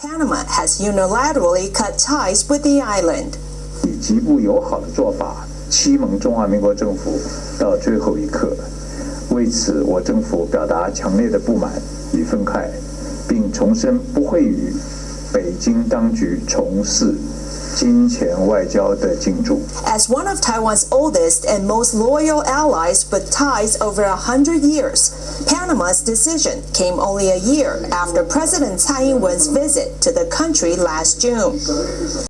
Panama has unilaterally cut ties with the island. 以极不友好的做法欺蒙中华民国政府到最后一刻，为此我政府表达强烈的不满与愤慨，并重申不会与北京当局从事。金钱外交的进驻。As one of Taiwan's oldest and most loyal allies with ties over a hundred years, Panama's decision came only a year after President Tsai Ing-wen's visit to the country last June.